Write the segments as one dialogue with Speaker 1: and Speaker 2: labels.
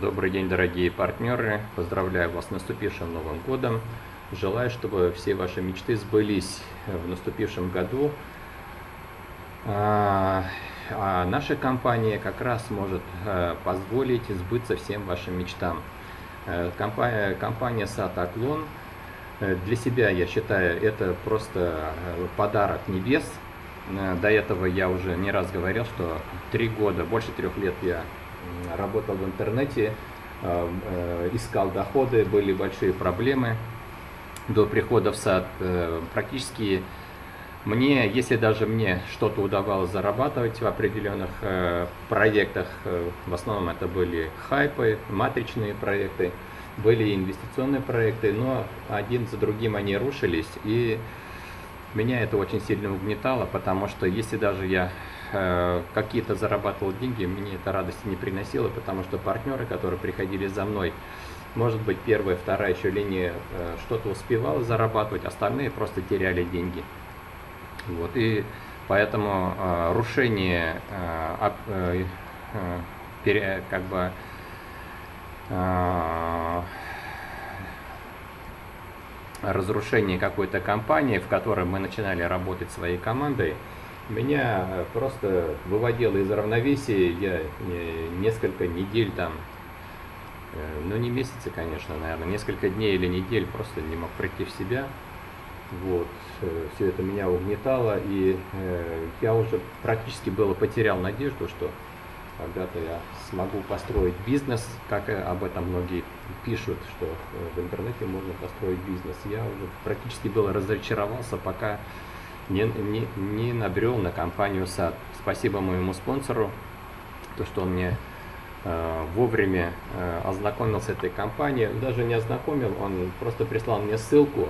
Speaker 1: Добрый день, дорогие партнеры! Поздравляю вас с наступившим Новым Годом! Желаю, чтобы все ваши мечты сбылись в наступившем году. А, а наша компания как раз может а, позволить сбыться всем вашим мечтам. Э, компания, компания Сатаклон э, для себя, я считаю, это просто э, подарок небес. До этого я уже не раз говорил, что три года, больше трех лет я работал в интернете, искал доходы, были большие проблемы до прихода в сад. Практически мне, если даже мне что-то удавалось зарабатывать в определенных э, проектах, э, в основном это были хайпы, матричные проекты, были инвестиционные проекты, но один за другим они рушились, и меня это очень сильно угнетало, потому что если даже я э, какие-то зарабатывал деньги, мне это радости не приносило, потому что партнеры, которые приходили за мной, может быть, первая, вторая еще линия э, что-то успевала зарабатывать, остальные просто теряли деньги. Вот, и поэтому э, рушение, э, э, как бы, э, разрушение какой-то компании, в которой мы начинали работать своей командой, меня просто выводило из равновесия, я несколько недель там, э, ну не месяцы, конечно, наверное, несколько дней или недель просто не мог прийти в себя. Вот, э, все это меня угнетало, и э, я уже практически было потерял надежду, что когда-то я смогу построить бизнес, как об этом многие пишут, что э, в интернете можно построить бизнес. Я уже практически было разочаровался, пока не, не, не набрел на компанию САД. Спасибо моему спонсору, то, что он мне э, вовремя э, ознакомил с этой компанией. Даже не ознакомил, он просто прислал мне ссылку,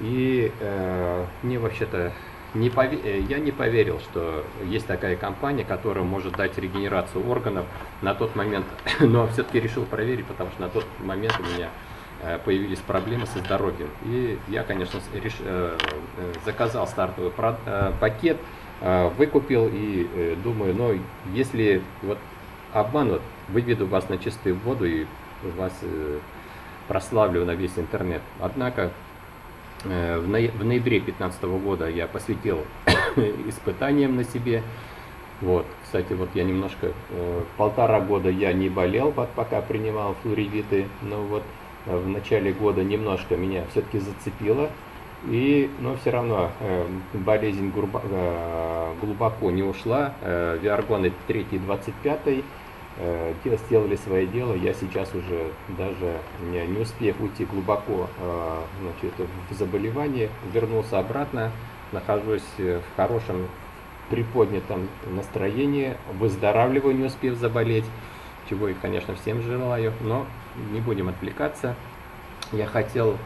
Speaker 1: и э, мне вообще-то не пове... Э, я не поверил, что есть такая компания, которая может дать регенерацию органов на тот момент, но все-таки решил проверить, потому что на тот момент у меня появились проблемы со здоровьем. И я, конечно, реш... Э, заказал стартовый пакет, выкупил и думаю, но если вот обманут, выведу вас на чистую воду и вас прославлю на весь интернет. Однако Э, в ноябре 2015 года я посвятил испытаниям на себе. Вот, кстати, вот я немножко, э, полтора года я не болел, пока принимал флоридиты, но вот э, в начале года немножко меня все-таки зацепило. И, но все равно болезнь глубоко не ушла. Виаргоны 3-25 э, сделали свое дело. Я сейчас уже даже не, не успев уйти глубоко э, значит, в заболевание, вернулся обратно, нахожусь в хорошем приподнятом настроении, выздоравливаю, не успев заболеть, чего и, конечно, всем желаю, но не будем отвлекаться. Я хотел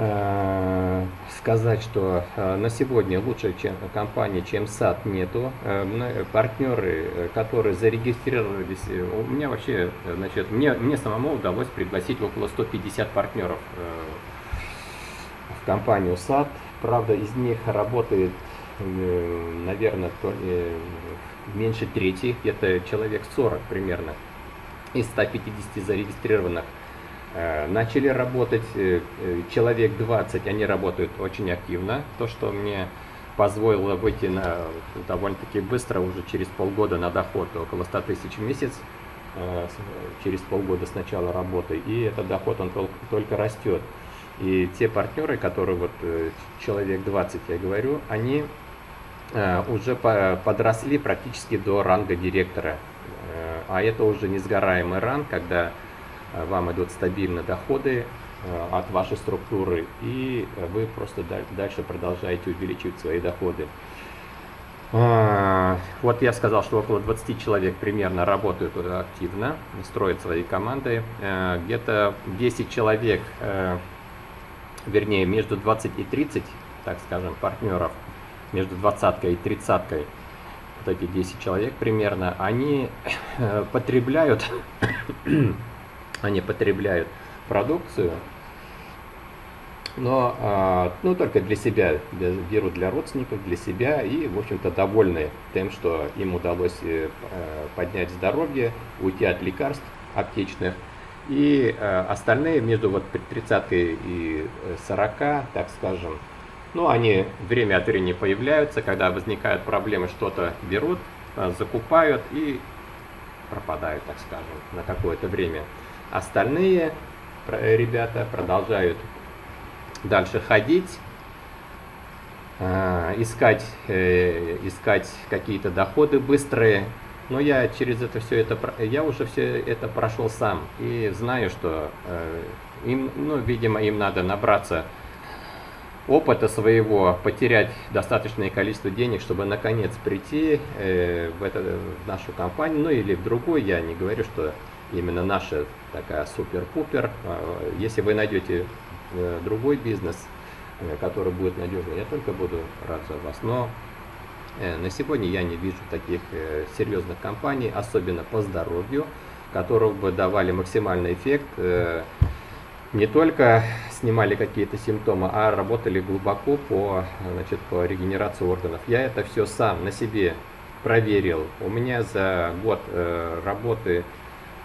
Speaker 1: Э, сказать, что э, на сегодня лучше чем компании, чем САД нету. Э, партнеры, которые зарегистрировались, у меня вообще, значит, мне, мне самому удалось пригласить около 150 партнеров в компанию САД. Правда, из них работает, наверное, меньше трети, это человек 40 примерно из 150 зарегистрированных Э, начали работать э, э, человек 20, они работают очень активно, то, что мне позволило выйти на довольно-таки быстро, уже через полгода на доход около 100 тысяч в месяц, через полгода с начала работы, и этот доход он только, только растет. И те партнеры, которые вот человек 20, я говорю, они уже подросли практически до ранга директора. А это уже несгораемый ранг, когда Э, вам идут стабильно доходы э, от вашей структуры, и вы просто дальше продолжаете увеличивать свои доходы. А, вот я сказал, что около 20 человек примерно работают активно, строят свои команды. Э, где-то 10 человек, вернее, между 20 и 30, так скажем, партнеров, между 20 и 30 вот эти 10 человек примерно, они потребляют они потребляют продукцию, но а, ну, только для себя, для, берут для родственников, для себя и, в общем-то, довольны тем, что им удалось э, поднять здоровье, уйти от лекарств, аптечных. И э, остальные между вот 30 и 40, так скажем, ну, они время от времени появляются, когда возникают проблемы, что-то берут, закупают и пропадают, так скажем, на какое-то время. Остальные ребята продолжают дальше ходить, а, искать, э, искать какие-то доходы быстрые. Но я через это все это, я уже все это прошел сам и знаю, что э, им, ну, видимо, им надо набраться опыта своего, потерять достаточное количество денег, чтобы наконец прийти э, в, это, в нашу компанию, ну или в другую. Я не говорю, что именно наша такая супер-пупер. А, если вы найдете э, другой бизнес, э, который будет надежный, я только буду рад за вас. Но э, на сегодня я не вижу таких серьезных компаний, особенно по здоровью, которые бы давали максимальный эффект. Не только снимали какие-то симптомы, а работали глубоко по, значит, по регенерации органов. Я это все сам на себе проверил. У меня за год работы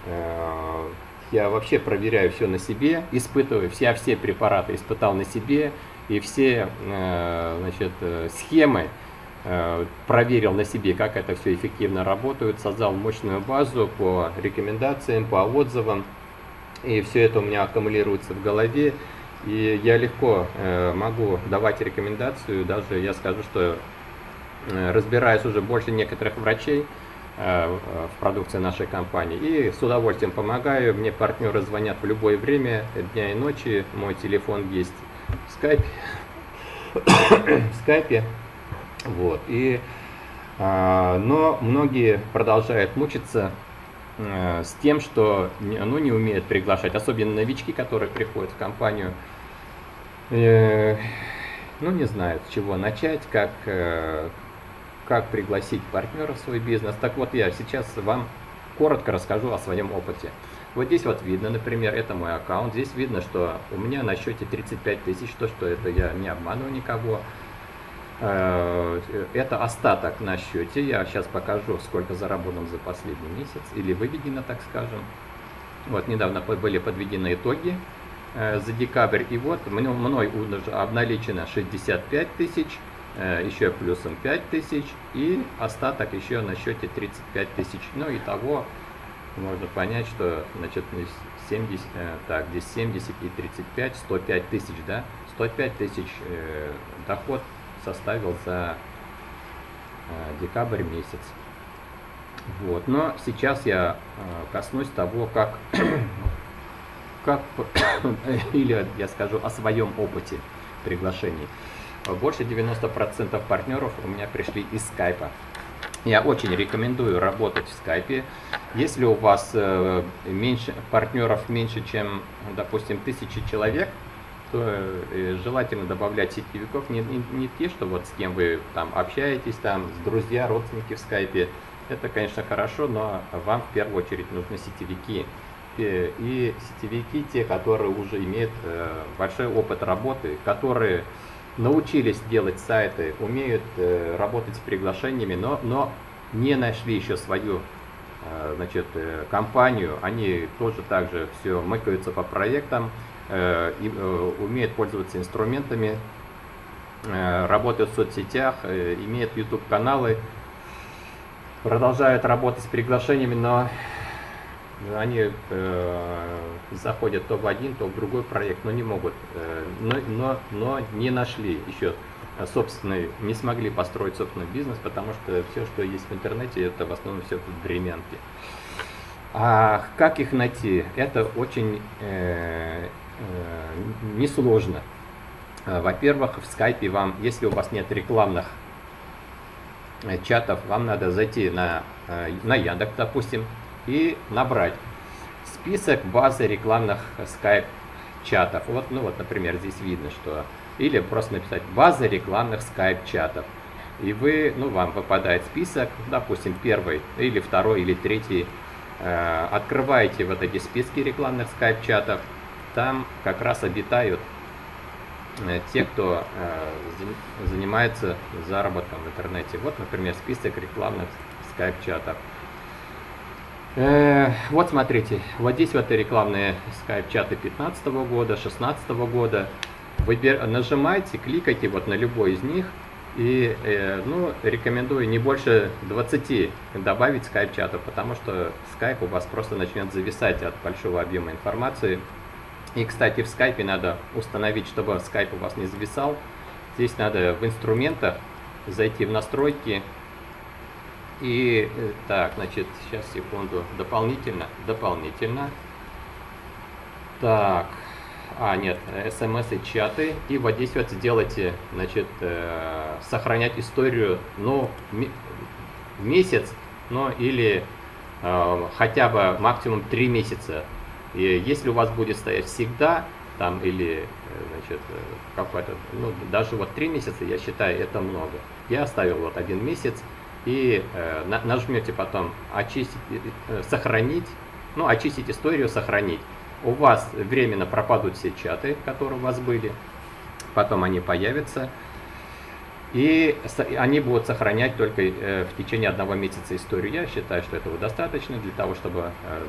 Speaker 1: Э, я вообще проверяю все на себе, испытываю, все, все препараты испытал на себе, и все э, значит, э, схемы проверил на себе, как это все эффективно работает, создал мощную базу по рекомендациям, по отзывам, и все это у меня аккумулируется в голове, и я легко могу давать рекомендацию, даже я скажу, что разбираюсь уже больше некоторых врачей, Э, в продукции нашей компании. И с удовольствием помогаю. Мне партнеры звонят в любое время, дня и ночи. Мой телефон есть в скайпе. в скайпе. Вот. И, а, но многие продолжают мучиться с тем, что ну, не умеют приглашать, особенно новички, которые приходят в компанию. Э, ну, не знают, с чего начать, как, как пригласить партнера в свой бизнес. Так вот, я сейчас вам коротко расскажу о своем опыте. Вот здесь вот видно, например, это мой аккаунт. Здесь видно, что у меня на счете 35 тысяч, то, что это я не обманываю никого. Э, это остаток на счете. Я сейчас покажу, сколько заработано за последний месяц, или выведено, так скажем. Вот недавно были подведены итоги э, за декабрь, и вот мной обналичено 65 тысяч, Э, еще плюсом 5000 и остаток еще на счете 35 тысяч. Ну и того можно понять, что значит 70, э, так, здесь 70 и 35, 105 тысяч, да, 105 тысяч э, доход составил за э, декабрь месяц. Вот, но сейчас я э, коснусь того, как, как или я скажу о своем опыте приглашений. Больше 90% партнеров у меня пришли из скайпа. Я очень рекомендую работать в скайпе. Если у вас э, меньше партнеров меньше, чем, допустим, тысячи человек, то э, желательно добавлять сетевиков не, не, не те, что вот с кем вы там общаетесь, там с друзья, родственники в скайпе. Это, конечно, хорошо, но вам в первую очередь нужны сетевики. И, и сетевики, те, которые уже имеют э, большой опыт работы, которые научились делать сайты, умеют э, работать с приглашениями, но, но не нашли еще свою э, значит, э, компанию, они тоже также все мыкаются по проектам, э, э, умеют пользоваться инструментами, э, работают в соцсетях, э, имеют YouTube каналы, продолжают работать с приглашениями, но они э, заходят то в один, то в другой проект, но не могут, э, но, но, но не нашли еще собственный, не смогли построить собственный бизнес, потому что все, что есть в интернете, это в основном все тут времянки. А как их найти? Это очень э, несложно. Во-первых, в скайпе вам, если у вас нет рекламных э, чатов, вам надо зайти на, э, на Яндекс, допустим, и набрать список базы рекламных Skype чатов. Вот, ну вот, например, здесь видно, что... Или просто написать база рекламных Skype чатов. И вы, ну, вам выпадает список, допустим, первый, или второй, или третий. Э, открываете вот эти списки рекламных Skype чатов. Там как раз обитают э, те, кто э, занимается заработком в интернете. Вот, например, список рекламных Skype чатов. Э, вот смотрите, вот здесь вот рекламные скайп-чаты 15 года, 16 года. Выбир, нажимайте, кликайте вот на любой из них. И ну, рекомендую не больше 20 добавить скайп-чатов, потому что скайп у вас просто начнет зависать от большого объема информации. И, кстати, в скайпе надо установить, чтобы скайп у вас не зависал. Здесь надо в инструментах зайти в настройки, и э, так, значит, сейчас секунду. Дополнительно, дополнительно. Так, а, нет, смс и чаты. И вот здесь вот сделайте, значит, э, сохранять историю, ну, месяц, ну, или э, хотя бы максимум 3 месяца. И если у вас будет стоять всегда, там, или, э, значит, э, какой-то, ну, даже вот 3 месяца, я считаю, это много. Я оставил вот один месяц, и э, нажмете потом очистить, э, сохранить, ну, очистить историю, сохранить. У вас временно пропадут все чаты, которые у вас были, потом они появятся, и они будут сохранять только э, в течение одного месяца историю. Я считаю, что этого достаточно для того, чтобы э,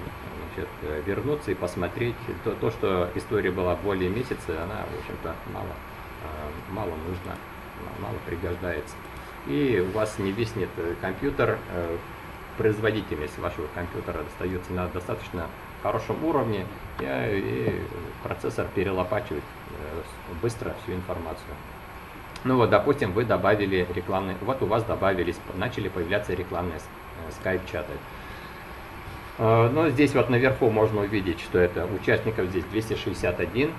Speaker 1: значит, э, вернуться и посмотреть. То, то, что история была более месяца, она, в общем-то, мало, э, мало нужна, мало пригождается и у вас не виснет э, компьютер, производительность вашего компьютера остается на достаточно хорошем уровне, и процессор перелопачивает быстро всю информацию. Ну вот, допустим, вы добавили рекламные, вот у вас добавились, начали появляться рекламные скайп-чаты. Но здесь вот наверху можно увидеть, что это участников здесь 261,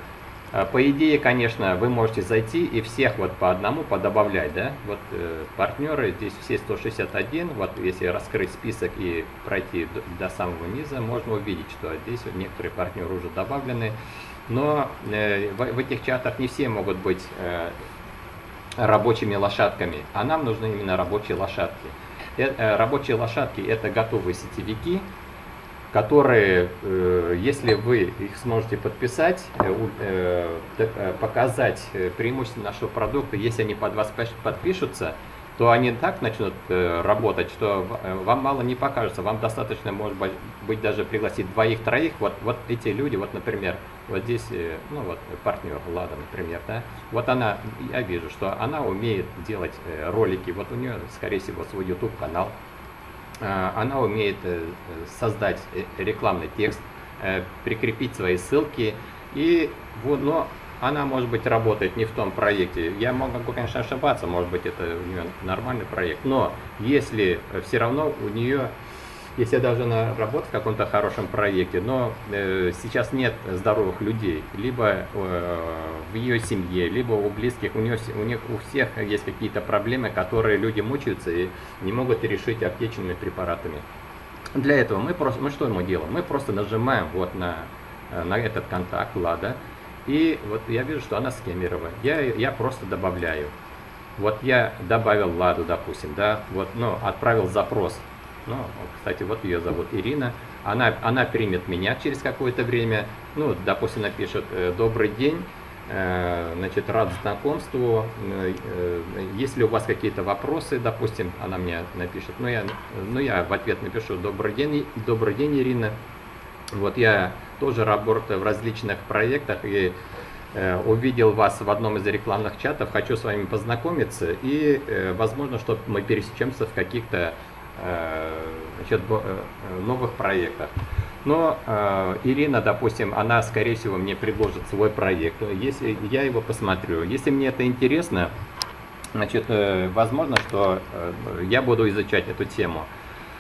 Speaker 1: а, по идее, конечно, вы можете зайти и всех вот по одному подобавлять, да, вот э, партнеры, здесь все 161, вот если раскрыть список и пройти до, до самого низа, можно увидеть, что здесь вот некоторые партнеры уже добавлены, но э, в, в этих чатах не все могут быть э, рабочими лошадками, а нам нужны именно рабочие лошадки. Э, э, рабочие лошадки это готовые сетевики, которые, э, если вы их сможете подписать, э, э, показать преимущества нашего продукта, если они под вас подпишутся, то они так начнут работать, что вам мало не покажется. Вам достаточно, может быть, даже пригласить двоих-троих. Вот, вот эти люди, вот, например, вот здесь, ну вот, партнер Лада, например, да, вот она, я вижу, что она умеет делать ролики, вот у нее, скорее всего, свой YouTube-канал, она умеет э, создать э, рекламный текст, прикрепить свои ссылки, и вот, но она, может быть, работает не в том проекте. Я могу, конечно, ошибаться, может быть, это у нее нормальный проект, но если все равно у нее если даже она работает в каком-то хорошем проекте, но э, сейчас нет здоровых людей, либо э, в ее семье, либо у близких, у, нее, у них у всех есть какие-то проблемы, которые люди мучаются и не могут решить аптечными препаратами. Для этого мы просто, мы что мы делаем? Мы просто нажимаем вот на, э, на этот контакт Лада, и вот я вижу, что она скемирована. Я, я просто добавляю. Вот я добавил Ладу, допустим, да, вот, ну, отправил запрос ну, кстати, вот ее зовут Ирина. Она, она примет меня через какое-то время. Ну, допустим, напишет э, «Добрый день». Э, значит, рад знакомству. Э, если у вас какие-то вопросы, допустим, она мне напишет, ну я, ну я в ответ напишу «Добрый день, добрый день, Ирина». Вот я тоже работаю в различных проектах и увидел вас в одном из рекламных чатов, хочу с вами познакомиться и, возможно, что мы пересечемся в каких-то значит, э, новых проектах. Но э, Ирина, допустим, она, скорее всего, мне предложит свой проект. Если я его посмотрю, если мне это интересно, значит, э, возможно, что э, я буду изучать эту тему.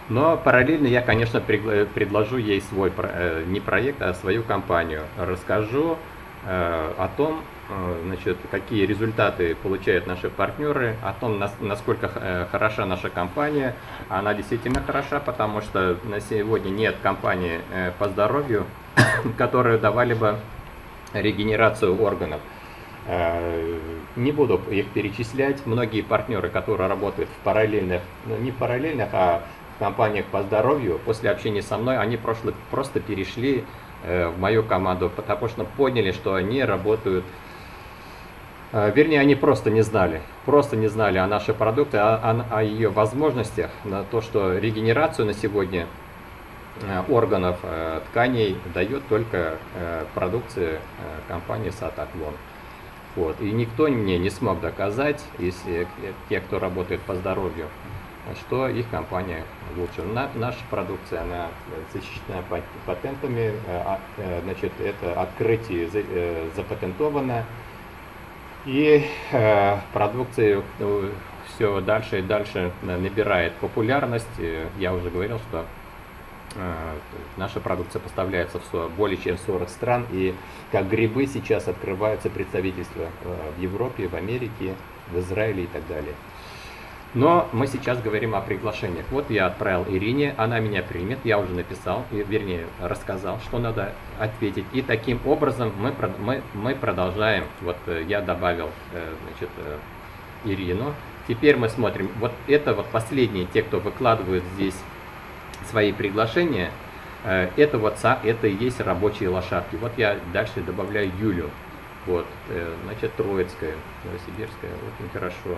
Speaker 1: Но параллельно я, конечно, предложу ей свой, э, не проект, а свою компанию. Расскажу э, о том, Э, значит, какие результаты получают наши партнеры, о том, насколько э, хороша наша компания. Она действительно хороша, потому что на сегодня нет компании э, по здоровью, которые давали бы регенерацию органов. Не буду их перечислять. Многие партнеры, которые работают в параллельных, ну не в параллельных, а в компаниях по здоровью, после общения со мной, они просто, перешли в мою команду, потому что поняли, что они работают а, вернее, они просто не знали, просто не знали о нашей продукте, о, о, о ее возможностях, на то, что регенерацию на сегодня органов тканей дает только продукция компании Сатаклон. Вот. И никто мне не смог доказать, если те, кто работает по здоровью, что их компания лучше. На, наша продукция, она защищена патентами, э, а, э, значит, это открытие э, запатентовано, и э, продукция ну, все дальше и дальше набирает популярность. Я уже говорил, что э, наша продукция поставляется в более чем 40 стран, и как грибы сейчас открываются представительства в Европе, в Америке, в Израиле и так далее. Но мы сейчас говорим о приглашениях. Вот я отправил Ирине, она меня примет, я уже написал, вернее рассказал, что надо ответить. И таким образом мы, мы, мы продолжаем. Вот э, я добавил э, значит, э, Ирину. Теперь мы смотрим, вот это вот последние, те, кто выкладывают здесь свои приглашения, это вот это и есть рабочие лошадки. Вот я дальше добавляю Юлю. Вот, значит, Троицкая, Новосибирская, очень хорошо.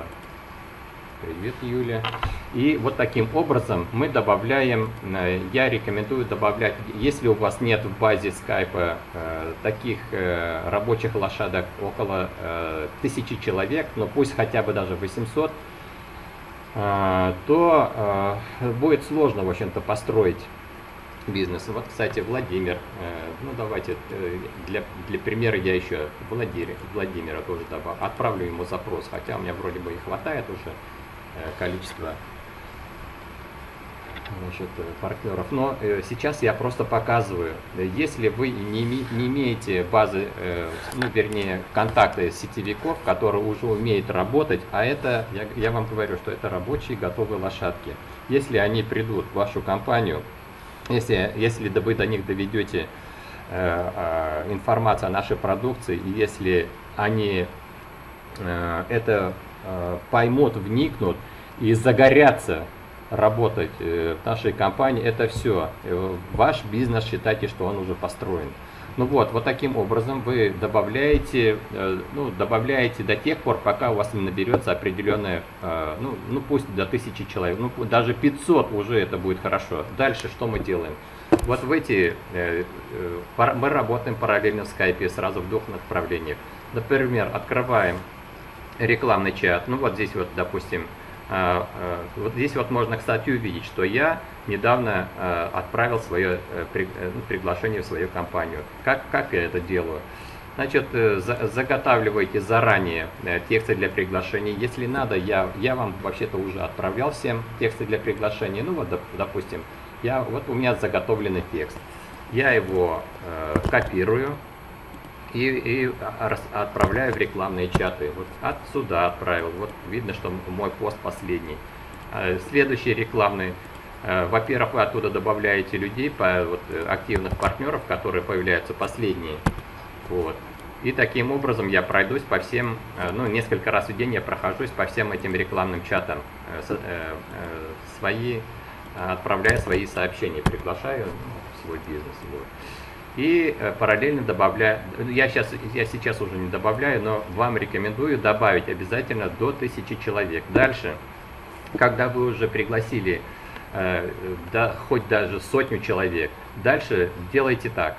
Speaker 1: Привет, Юля. И вот таким образом мы добавляем, э, я рекомендую добавлять, если у вас нет в базе скайпа э, таких э, рабочих лошадок около тысячи человек, но пусть хотя бы даже 800, то будет сложно, в общем-то, построить бизнес. Вот, кстати, Владимир, ну давайте, для, для примера я еще Владимир, Владимира тоже добавлю, отправлю ему запрос, хотя у меня вроде бы и хватает уже. Э, количество значит, э, партнеров. Но э, сейчас я просто показываю, если вы не, не имеете базы, ну, вернее, контакты сетевиков, которые уже умеют работать, а это, я, я вам говорю, что это рабочие готовые лошадки. Если они придут в вашу компанию, если, если вы до них доведете э, информацию о нашей продукции, и если они э, это Э, поймут, вникнут и загорятся работать э, в нашей компании, это все. Э, ваш бизнес считайте, что он уже построен. Ну вот, вот таким образом вы добавляете, ну, добавляете до тех пор, пока у вас не наберется определенное, ну, ну пусть до 1000 человек, ну даже 500 уже это будет хорошо. Дальше что мы делаем? Вот в эти, мы работаем параллельно в скайпе сразу в двух направлениях. Например, открываем рекламный чат. Ну вот здесь вот, допустим, вот здесь вот можно, кстати, увидеть, что я недавно а, отправил свое э, э, ну, приглашение в свою компанию. Как, как я это делаю? Значит, э, заготавливайте заранее тексты для приглашений. Если надо, я, я вам вообще-то уже отправлял всем тексты для приглашений. Ну вот, допустим, я, вот у меня заготовленный текст. Я его э, копирую, и, и отправляю в рекламные чаты. Вот отсюда отправил. Вот видно, что мой пост последний. А, следующий рекламный. А, во-первых, вы оттуда добавляете людей, по, вот, активных партнеров, которые появляются последние. Вот. И таким образом я пройдусь по всем, а, ну, несколько раз в день я прохожусь по всем этим рекламным чатам. Э, э, э, свои, отправляя свои сообщения, приглашаю в свой бизнес. Вот и э, параллельно добавляю, я сейчас, я сейчас уже не добавляю, но вам рекомендую добавить обязательно до 1000 человек. Дальше, когда вы уже пригласили э, да, хоть даже сотню человек, дальше делайте так.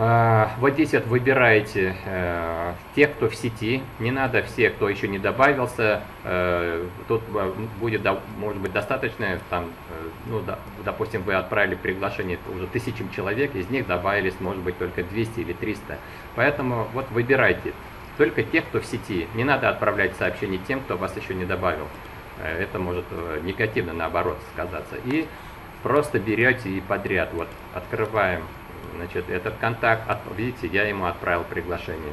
Speaker 1: А, здесь вот выбираете э, тех, кто в сети. Не надо все, кто еще не добавился. Э, тут э, будет, может быть, достаточно, там, ну, допустим, вы отправили приглашение уже тысячам человек, из них добавились, может быть, только 200 или 300. Поэтому вот выбирайте только тех, кто в сети. Не надо отправлять сообщения тем, кто вас еще не добавил. Это может негативно, наоборот, сказаться. И просто берете и подряд. Вот открываем Значит, этот контакт, видите, я ему отправил приглашение.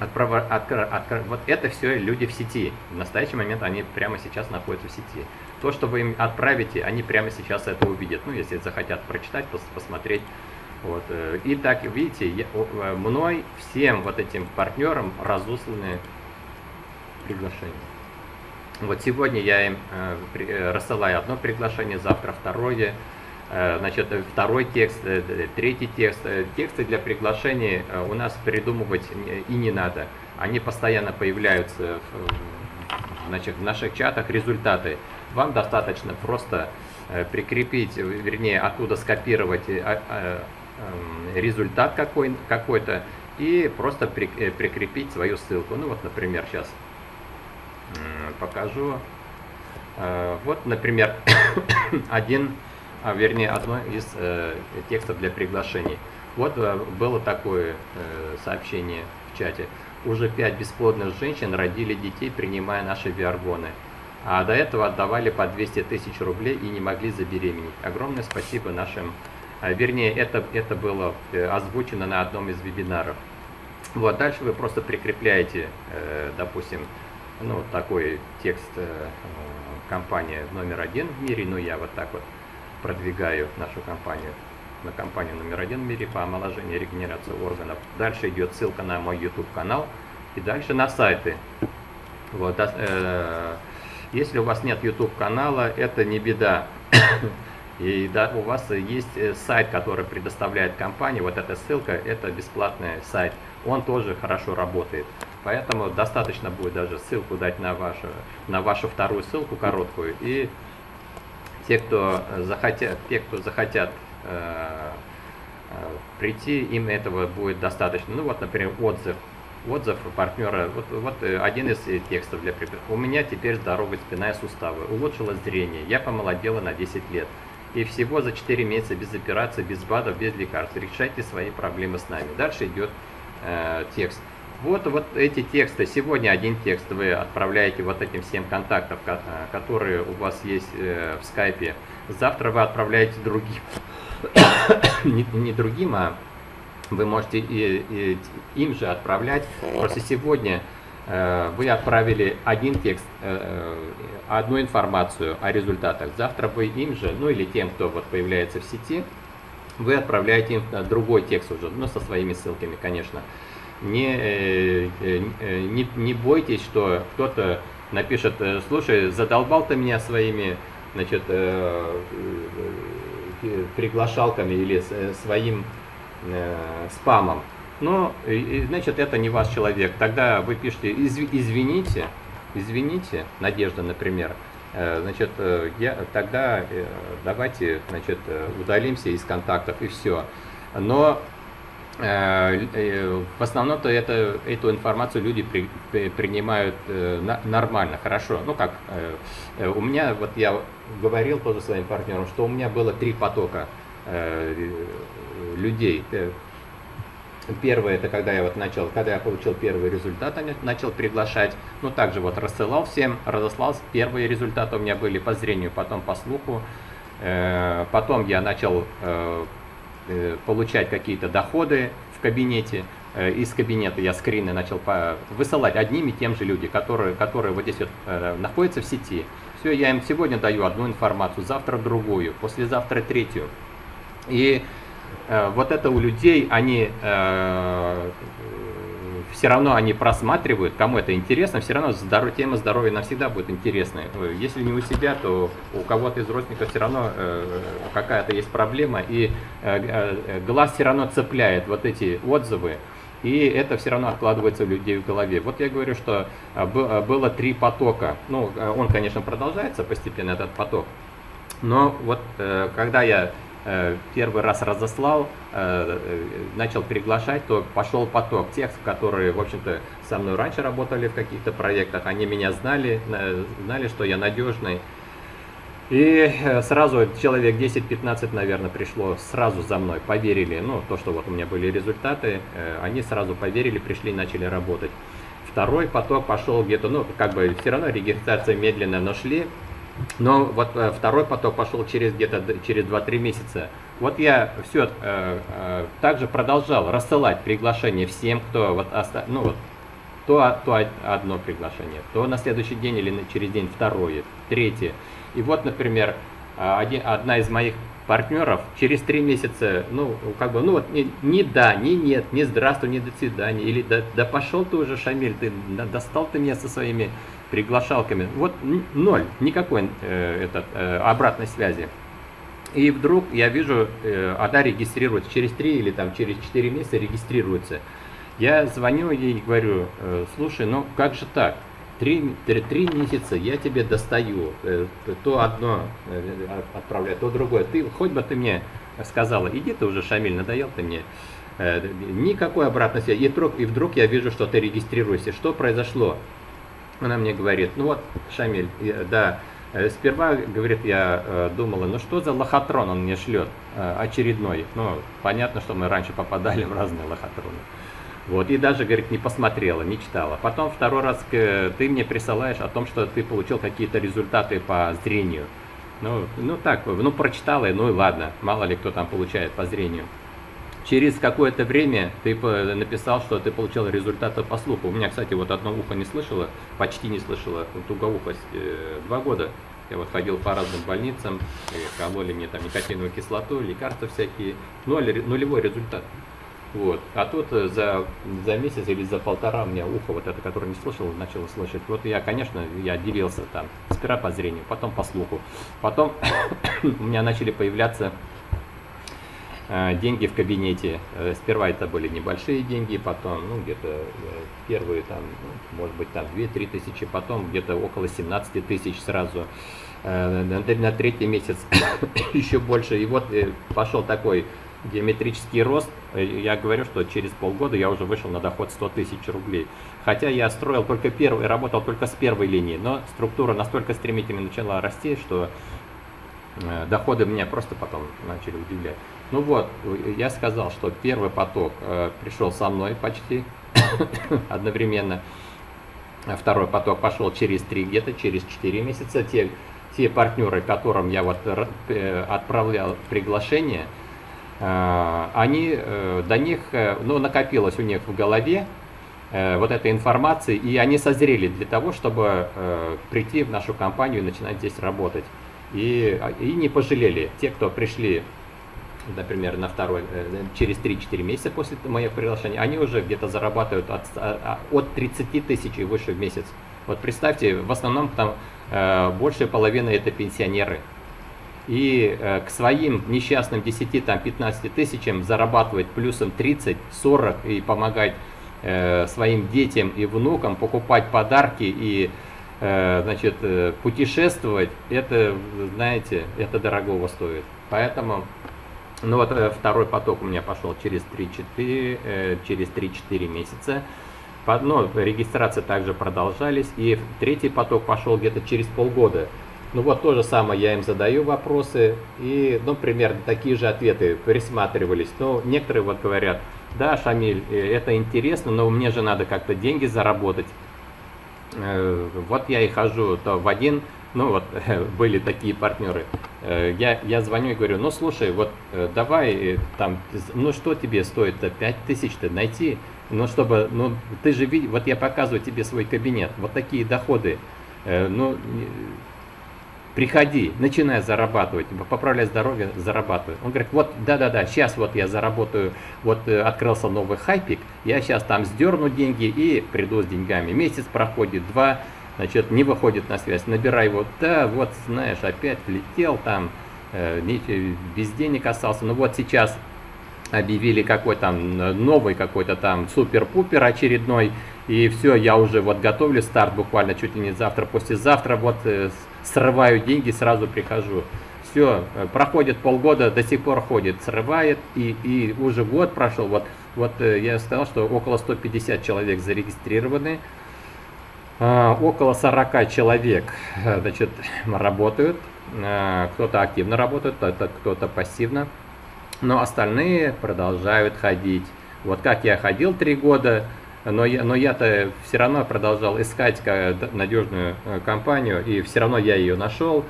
Speaker 1: Отправ... Откр... Откр... Вот это все люди в сети. В настоящий момент они прямо сейчас находятся в сети. То, что вы им отправите, они прямо сейчас это увидят. Ну, если захотят прочитать, пос посмотреть. Вот. Э, и так, видите, я, э, мной всем вот этим партнерам разосланы приглашения. Вот сегодня я им э, рассылаю одно приглашение, завтра второе. Э, значит, второй текст, э, третий текст. Э, тексты для приглашений у нас придумывать и не надо. Они постоянно появляются в, значит, в наших чатах, результаты. Вам достаточно просто прикрепить, вернее, оттуда скопировать эм, результат какой-то какой и просто прикрепить свою ссылку. Ну вот, например, сейчас покажу. Вот, например, один, а, вернее, одно из текстов для приглашений. Вот было такое сообщение в чате. Уже пять бесплодных женщин родили детей, принимая наши виаргоны. А до этого отдавали по 200 тысяч рублей и не могли забеременеть. Огромное спасибо нашим, а, вернее, это, это было э, озвучено на одном из вебинаров. Вот, дальше вы просто прикрепляете, э, допустим, ну, такой текст э, компания номер один в мире, ну, я вот так вот продвигаю нашу компанию на компанию номер один в мире по омоложению и регенерации органов. Дальше идет ссылка на мой YouTube канал и дальше на сайты. Вот, э, если у вас нет YouTube канала, это не беда. И да, у вас есть э, сайт, который предоставляет компания, вот эта ссылка, это бесплатный сайт. Он тоже хорошо работает. Поэтому достаточно будет даже ссылку дать на вашу, на вашу вторую ссылку короткую. И те, кто захотят, те, кто захотят Э, э, прийти, им этого будет достаточно. Ну вот, например, отзыв. Отзыв партнера, вот, вот э, один из текстов для примера. У меня теперь здоровая спина и суставы, улучшилось зрение, я помолодела на 10 лет. И всего за 4 месяца без операции, без БАДов, без лекарств. Решайте свои проблемы с нами. Дальше идет э, текст. Вот, вот эти тексты, сегодня один текст вы отправляете вот этим всем контактам, которые у вас есть э, в скайпе. Завтра вы отправляете другим не, не другим, а вы можете и, и, им же отправлять. Просто сегодня э, вы отправили один текст, э, э, одну информацию о результатах. Завтра вы им же, ну или тем, кто вот появляется в сети, вы отправляете им другой текст уже, ну со своими ссылками, конечно. Не, э, э, не, не бойтесь, что кто-то напишет, э, слушай, задолбал ты меня своими значит, приглашалками или э, своим э, спамом. Но, значит, это не ваш человек. Тогда вы пишете, извините, извините, Надежда, например, э, значит, я, тогда давайте, значит, удалимся из контактов и все. Но в основном-то это, эту информацию люди при, при, принимают нормально, хорошо. Ну как, у меня, вот я говорил тоже своим партнерам, что у меня было три потока э, людей. Э, первое, это когда я вот начал, когда я получил первый результат, начал приглашать, ну также вот рассылал всем, разослал, первые результаты у меня были по зрению, потом по слуху, э, потом я начал э, э получать какие-то доходы в кабинете, э, из кабинета я скрины начал высылать одним и тем же люди, которые, которые вот здесь вот э, находятся в сети, все, я им сегодня даю одну информацию, завтра другую, послезавтра третью. И э, вот это у людей, они э, все равно они просматривают, кому это интересно, все равно здоров, тема здоровья навсегда будет интересной. Если не у себя, то у кого-то из родственников все равно э, какая-то есть проблема, и э, э, глаз все равно цепляет вот эти отзывы, и это все равно откладывается у людей в голове. Вот я говорю, что а, а, было три потока. Ну, он, конечно, продолжается постепенно, этот поток. Но вот э, когда я э, первый раз разослал, э, начал приглашать, то пошел поток тех, которые, в общем-то, со мной раньше работали в каких-то проектах, они меня знали, знали, что я надежный, и э, сразу человек 10-15, наверное, пришло сразу за мной, поверили, ну, то, что вот у меня были результаты, э, они сразу поверили, пришли, начали работать. Второй поток пошел где-то, ну, как бы все равно регистрация медленно, но шли. Но вот э, второй поток пошел через где-то через 2-3 месяца. Вот я все э, э, также продолжал рассылать приглашения всем, кто вот, оста... ну, вот то, то одно приглашение, то на следующий день или через день второе, третье. И вот, например, а, один, одна из моих партнеров через три месяца, ну, как бы, ну вот, ни, ни да, ни нет, ни здравствуй, ни до свидания, или да, да пошел ты уже, Шамиль, ты достал ты меня со своими приглашалками. Вот ноль, никакой э, этот, э, обратной связи. И вдруг я вижу, э, она регистрируется через три или там через четыре месяца регистрируется. Я звоню ей и говорю, э, слушай, ну как же так? три, три, три месяца я тебе достаю, э, то одно э, отправляю, то другое. Ты, хоть бы ты мне сказала, иди ты уже, Шамиль, надоел ты мне. Э, никакой обратной связи. И вдруг, и вдруг я вижу, что ты регистрируешься. Что произошло? Она мне говорит, ну вот, Шамиль, да, сперва, говорит, я думала, ну что за лохотрон он мне шлет очередной. Ну, понятно, что мы раньше попадали в разные лохотроны. Вот, и даже, говорит, не посмотрела, не читала. Потом второй раз ты мне присылаешь о том, что ты получил какие-то результаты по зрению. Ну, ну так, ну прочитала, ну и ладно, мало ли кто там получает по зрению. Через какое-то время ты написал, что ты получил результаты по слуху. У меня, кстати, вот одно ухо не слышало, почти не слышало, тугоухость э, два года. Я вот ходил по разным больницам, кололи мне там никотиновую кислоту, лекарства всякие, ноль, нулевой результат. Вот. А тут э, за, за месяц или за полтора у меня ухо, вот это, которое не слышал, начало слышать. Вот я, конечно, я делился там, сперва по зрению, потом по слуху. Потом у меня начали появляться э, деньги в кабинете. Э, сперва это были небольшие деньги, потом, ну, где-то э, первые там, ну, может быть, там 2-3 тысячи, потом где-то около 17 тысяч сразу. Э, на, третий месяц еще больше. И вот пошел такой геометрический рост, я говорю, что через полгода я уже вышел на доход 100 тысяч рублей. Хотя я строил только первый, работал только с первой линии, но структура настолько стремительно начала расти, что доходы меня просто потом начали удивлять. Ну вот, я сказал, что первый поток э, пришел со мной почти одновременно. Второй поток пошел через 3, где-то через 4 месяца. Те, те партнеры, которым я вот отправлял приглашение, Э, они, э, до них, э, ну, накопилось у них в голове вот эта информация, и они созрели для того, чтобы прийти в нашу компанию и начинать здесь работать. И, и не пожалели. Те, кто пришли, например, на второй, через 3-4 месяца после моего приглашения, они уже где-то зарабатывают от, от 30 тысяч и выше в месяц. Вот представьте, в основном там большая половина это пенсионеры и э, к своим несчастным 10-15 тысячам зарабатывать плюсом 30-40 и помогать э, своим детям и внукам покупать подарки и э, значит, путешествовать, это, знаете, это дорогого стоит. Поэтому, ну вот второй поток у меня пошел через 3-4, через 3-4 месяца. Ну, регистрации также продолжались. И третий поток пошел где-то через полгода. Ну вот то же самое я им задаю вопросы, и, ну, примерно такие же ответы присматривались. Но некоторые вот говорят, да, Шамиль, э, это интересно, но мне же надо как-то деньги заработать. Э, вот я и хожу то в один, ну вот были такие партнеры. Э, я, я звоню и говорю, ну слушай, вот давай там, ну что тебе стоит-то, 5 тысяч-то найти, ну чтобы, ну ты же видишь, вот я показываю тебе свой кабинет, вот такие доходы. Ну, приходи, начинай зарабатывать, поправляй здоровье, зарабатывай. Он говорит, вот, да-да-да, сейчас вот я заработаю, вот э, открылся новый хайпик, я сейчас там сдерну деньги и приду с деньгами. Месяц проходит, два, значит, не выходит на связь, набирай его, да, вот, знаешь, опять летел там, э, без денег остался, ну вот сейчас объявили какой там новый какой-то там супер-пупер очередной, и все, я уже вот готовлю старт буквально чуть ли не завтра, послезавтра, вот э, срываю деньги, сразу прихожу. Все, э, проходит полгода, до сих пор ходит, срывает, и, и уже год прошел, вот, вот э, я сказал, что около 150 человек зарегистрированы, около 40 человек значит, работают, кто-то активно работает, кто-то пассивно, но остальные продолжают ходить. Вот как я ходил три года, но, я, но я-то все равно продолжал искать надежную э, компанию, и все равно я ее нашел,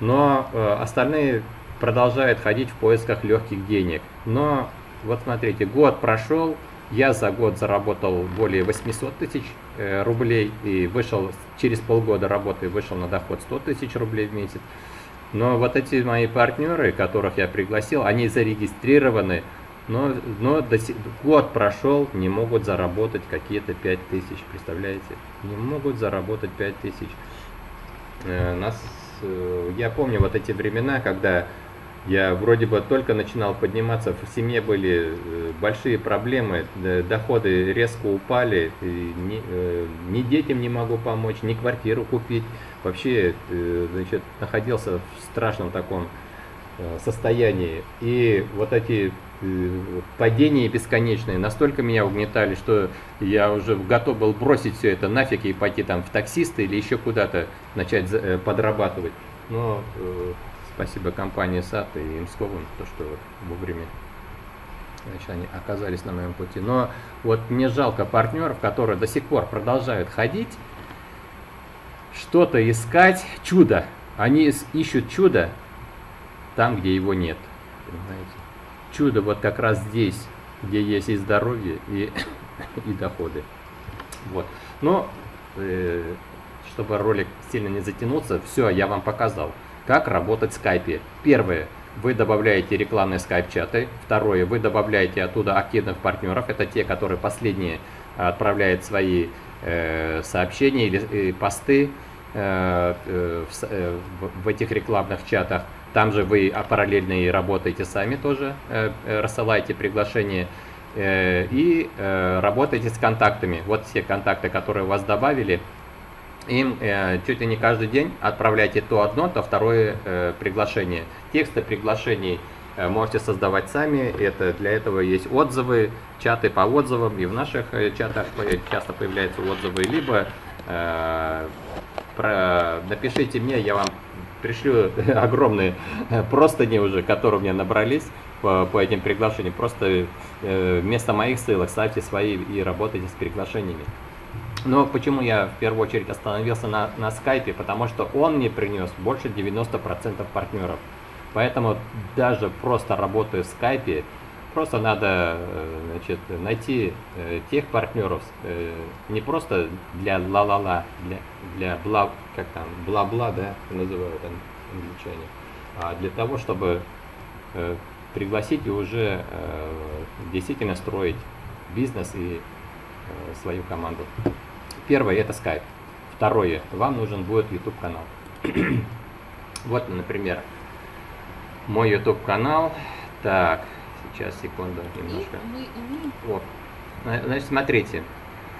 Speaker 1: но э, остальные продолжают ходить в поисках легких денег. Но вот смотрите, год прошел, я за год заработал более 800 тысяч. э, рублей и вышел через полгода работы вышел на доход 100 тысяч рублей в месяц. Но вот эти мои партнеры, которых я пригласил, они зарегистрированы но, но до сих, год прошел, не могут заработать какие-то 5000, представляете? Не могут заработать 5000. Э, нас, э, я помню вот эти времена, когда Я вроде бы только начинал подниматься, в семье были э, большие проблемы, доходы резко упали, ни, э, ни детям не могу помочь, ни квартиру купить. Вообще, э, значит, находился в страшном таком состоянии. И вот эти падения бесконечные настолько меня угнетали, что я уже готов был бросить все это нафиг и пойти там в таксисты или еще куда-то начать подрабатывать. Но Спасибо компании САТ и Имсковым, то, что вовремя значит, они оказались на моем пути. Но вот мне жалко партнеров, которые до сих пор продолжают ходить, что-то искать, чудо. Они ищут чудо там, где его нет. Понимаете? Чудо вот как раз здесь, где есть и здоровье, и, и доходы. Вот. Но, э, чтобы ролик сильно не затянулся, все, я вам показал. Как работать в скайпе? Первое. Вы добавляете рекламные скайп-чаты. Второе. Вы добавляете оттуда активных партнеров. Это те, которые последние отправляют свои э, сообщения или э, посты э, э, в, э, в этих рекламных чатах. Там же вы а, параллельно и работаете сами тоже, э, э рассылаете приглашения э, и э, работаете с контактами. Вот все контакты, которые вас добавили, им э, чуть ли не каждый день отправляйте то одно, то второе э, приглашение. Тексты приглашений э, можете создавать сами. Это, для этого есть отзывы, чаты по отзывам. И в наших э, чатах часто появляются отзывы. Либо э, про, напишите мне, я вам пришлю огромные простыни уже, которые у меня набрались по, по этим приглашениям. Просто э, вместо моих ссылок ставьте свои и работайте с приглашениями. Но почему я в первую очередь остановился на, на скайпе? Потому что он мне принес больше 90% партнеров. Поэтому даже просто работая в скайпе, просто надо э, значит, найти э, тех партнеров, э, не просто для ла-ла-ла, для, для бла, как там, бла-бла, да, называют англичане, а для того, чтобы пригласить и уже действительно строить бизнес и свою команду. Первое это Skype. Второе, вам нужен будет YouTube канал. вот, например, мой YouTube канал. Так, сейчас, секунду, немножко. Вот. Значит, смотрите.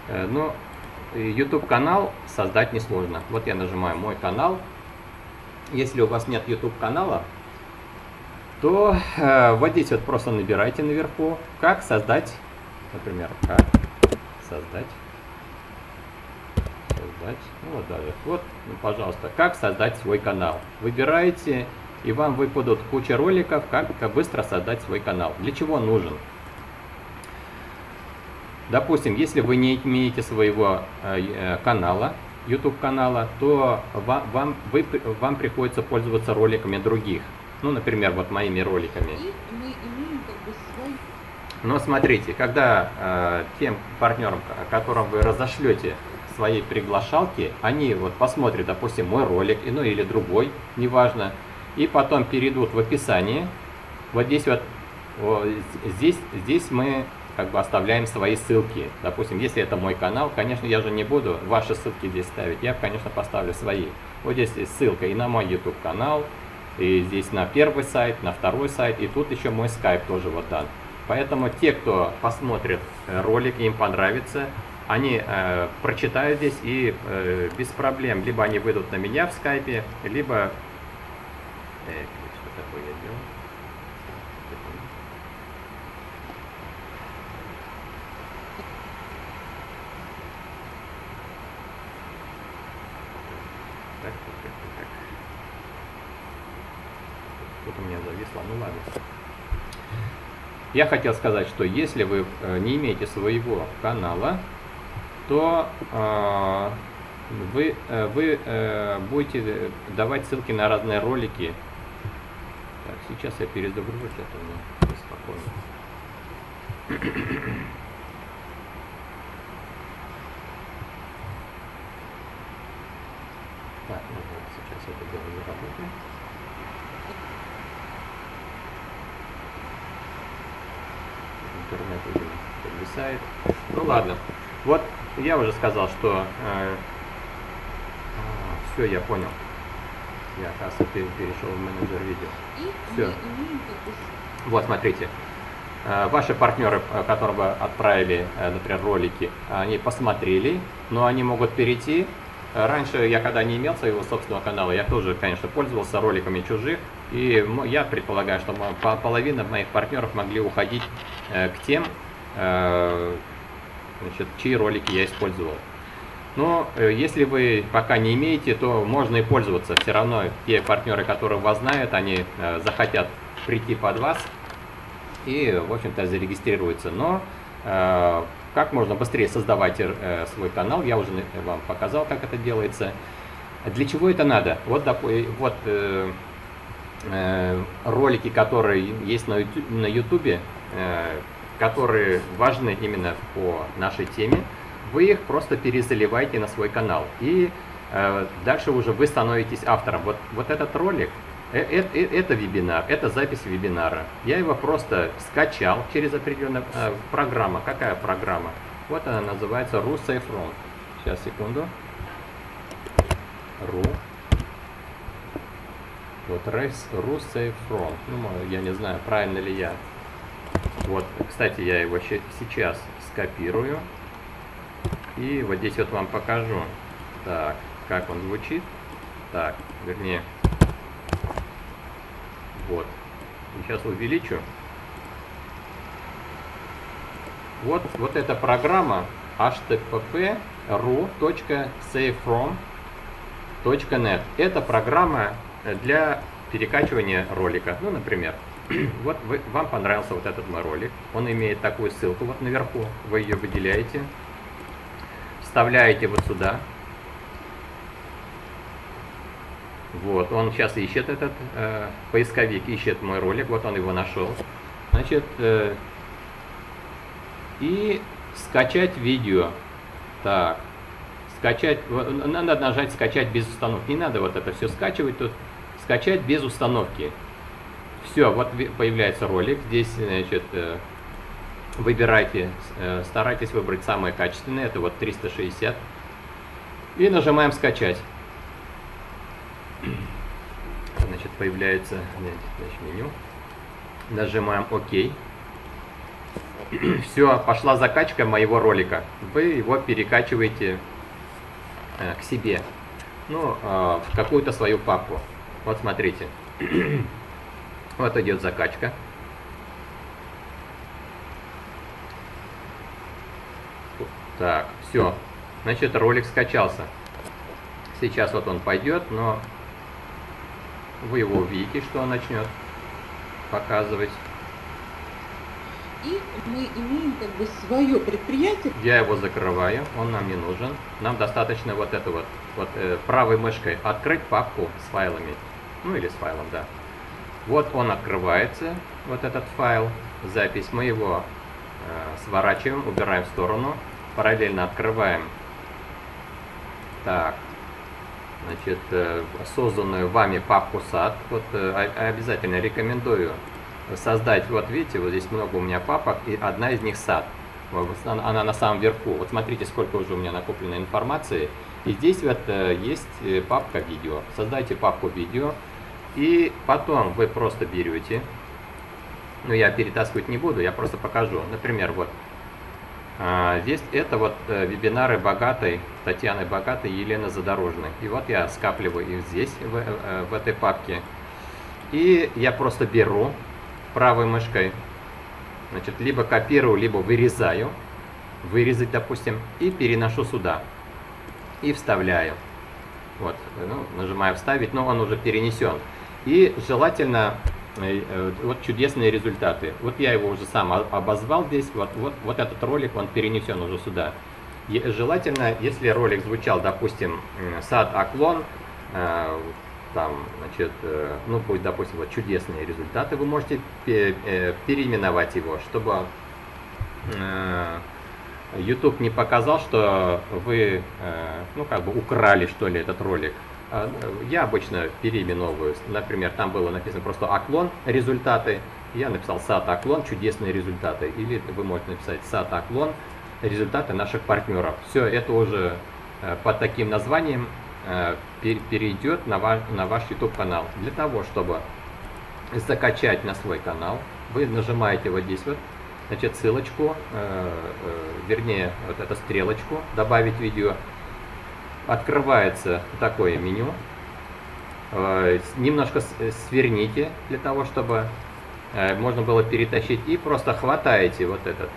Speaker 1: Э, ну, YouTube канал создать несложно. Вот я нажимаю мой канал. Если у вас нет YouTube канала, то э, вот здесь вот просто набирайте наверху, как создать, например, как создать создать. Ну, вот даже. Вот, ну, пожалуйста, как создать свой канал. Выбираете, и вам выпадут куча роликов, как, как быстро создать свой канал. Для чего нужен? Допустим, если вы не имеете своего э, э канала, YouTube канала, то вам, вам, вы, вам приходится пользоваться роликами других. Ну, например, вот моими роликами. Но смотрите, когда э, тем партнерам, которым вы разошлете своей приглашалки, они вот посмотрят, допустим, мой ролик, ну или другой, неважно, и потом перейдут в описание. Вот здесь вот, вот здесь, здесь мы как бы оставляем свои ссылки. Допустим, если это мой канал, конечно, я же не буду ваши ссылки здесь ставить, я, конечно, поставлю свои. Вот здесь есть ссылка и на мой YouTube канал, и здесь на первый сайт, на второй сайт, и тут еще мой скайп тоже вот дан. Поэтому те, кто посмотрит э, ролик, им понравится, они э, прочитают здесь и э, без проблем, либо они выйдут на меня в скайпе, либо... Э, что такое я делаю? Так, так, так. Тут у меня зависло, ну ладно. Я хотел сказать, что если вы э, не имеете своего канала, то э, вы, э, вы э, будете давать ссылки на разные ролики. Так, сейчас я перезагружу, это мне спокойно. Так, ну сейчас это дело не работает. Интернет уже подвисает. Ну ладно. Вот я уже сказал, что... Э, все, я понял. Я, оказывается, перешел в менеджер видео.
Speaker 2: Бы
Speaker 1: Вот, смотрите. Э, Ваши партнеры, э, которым вы отправили, э, например, ролики, они посмотрели, но они могут перейти. Раньше я, когда не имел своего собственного канала, я тоже, конечно, пользовался роликами чужих. И я предполагаю, что половина моих партнеров могли уходить к тем, значит, чьи ролики я использовал. Но э, если вы пока не имеете, то можно и пользоваться. Все равно те партнеры, которые вас знают, они э, захотят прийти под вас и, в общем-то, зарегистрируются. Но э, как можно быстрее создавать свой канал, я уже вам показал, как это делается. Для чего это надо? Вот, вот ролики, которые есть на э, которые важны именно по нашей теме, вы их просто перезаливаете на свой канал. И э, дальше уже вы становитесь автором. Вот, вот этот ролик, э, э, э, это вебинар, это запись вебинара. Я его просто скачал через определенную э, программа. Какая программа? Вот она называется RuSafeRoom. Сейчас, секунду. Ru. Вот RuSafeRoom. Ну, я не знаю, правильно ли я. Вот, кстати, я его сейчас скопирую. И вот здесь вот вам покажу. Так, как он звучит. Так, вернее. Вот. Сейчас увеличу. Вот, вот эта программа http://ru.savefrom.net. Это программа э, для перекачивания ролика. Ну, например, вот вы, вам понравился вот этот мой ролик. Он имеет такую ссылку вот наверху. Вы ее выделяете, вставляете вот сюда. Вот, он сейчас ищет этот э, поисковик, ищет мой ролик, вот он его нашел. Значит, э, и скачать видео. Так, скачать, надо нажать скачать без установки. Не надо вот это все скачивать тут. Скачать без установки. Все, вот появляется ролик. Здесь, значит, э, выбирайте, э, старайтесь выбрать самое качественное. Это вот 360. И нажимаем скачать. Значит, появляется значит, меню. Нажимаем ОК. Все, пошла закачка моего ролика. Вы его перекачиваете э, к себе. Ну, в какую-то свою папку. Вот смотрите. Вот идет закачка. Так, все. Значит, ролик скачался. Сейчас вот он пойдет, но вы его увидите, что он начнет показывать.
Speaker 2: И мы имеем как бы свое предприятие.
Speaker 1: Я его закрываю, он нам не нужен. Нам достаточно вот это вот, вот э, правой мышкой открыть папку с файлами. Ну или с файлом, да. Вот он открывается, вот этот файл, запись. Мы его э, сворачиваем, убираем в сторону. Параллельно открываем. Так. Значит, э, созданную вами папку сад. Вот э, обязательно рекомендую создать, вот видите, вот здесь много у меня папок, и одна из них сад. Она она на самом верху. Вот смотрите, сколько уже у меня накоплено информации. И здесь вот э, есть э, папка видео. Создайте папку видео. И потом вы просто берете, ну я перетаскивать не буду, я просто покажу. Например, вот а, здесь это вот э, вебинары богатой, Татьяны Богатой Елены Задорожной. И вот я скапливаю их здесь, в, э, в этой папке. И я просто беру правой мышкой, значит, либо копирую, либо вырезаю, вырезать, допустим, и переношу сюда. И вставляю. Вот, ну, нажимаю вставить, но он уже перенесен. И желательно, э, э, вот чудесные результаты. Вот я его уже сам обозвал здесь, вот, вот, вот этот ролик, он перенесен уже сюда. И желательно, если ролик звучал, допустим, сад Оклон, э, там, значит, ну, будет, допустим, вот чудесные результаты, вы можете пе- переименовать его, чтобы YouTube не показал, что вы, ну, как бы украли, что ли, этот ролик. А, э, Я обычно переименовываю. Например, там было написано просто «Оклон. Результаты». Я написал «Сад Оклон. Чудесные результаты». Или вы можете написать «Сад Оклон. Результаты наших партнеров». Все, это уже э, под таким названием э, перейдет на ваш, на ваш YouTube канал. Для того, чтобы закачать на свой канал, вы нажимаете вот здесь вот, значит, ссылочку, вернее, вот эту стрелочку, добавить видео. Открывается такое меню. Э, немножко сверните для того, чтобы э, можно было перетащить. И просто хватаете вот этот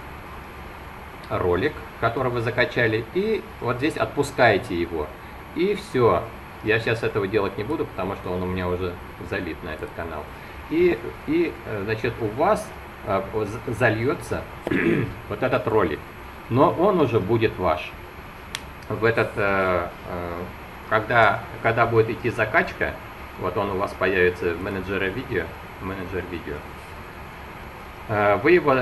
Speaker 1: ролик, который вы закачали, и вот здесь отпускаете его. И все. Я сейчас этого делать не буду, потому что он у меня уже залит на этот канал. И, и э, значит, у вас зальется вот этот ролик. Но он уже будет ваш. В этот, э, когда, когда будет идти закачка, вот он у вас появится в менеджере видео, менеджер видео, вы, его,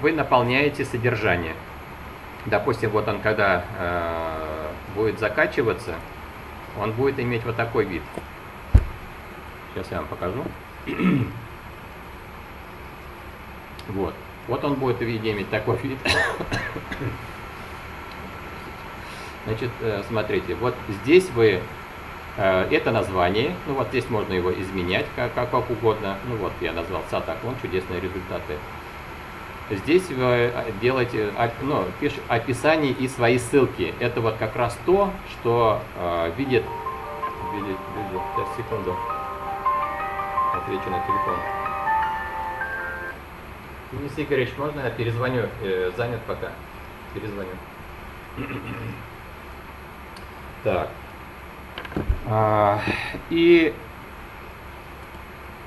Speaker 1: вы наполняете содержание. Допустим, вот он когда будет закачиваться, он будет иметь вот такой вид. Сейчас я вам покажу. Вот. Вот он будет иметь такой вид. Значит, э, смотрите, вот здесь вы, э, это название, ну вот здесь можно его изменять как, как, как угодно. Ну вот я назвал Сатаклон, чудесные результаты. Здесь вы э, делаете, ну, пишет описание и свои ссылки. Это вот как раз то, что э, видит, видит, видит, сейчас секунду, отвечу на телефон. Денис Игоревич, можно я перезвоню? Занят пока. Перезвоню. Так. А, и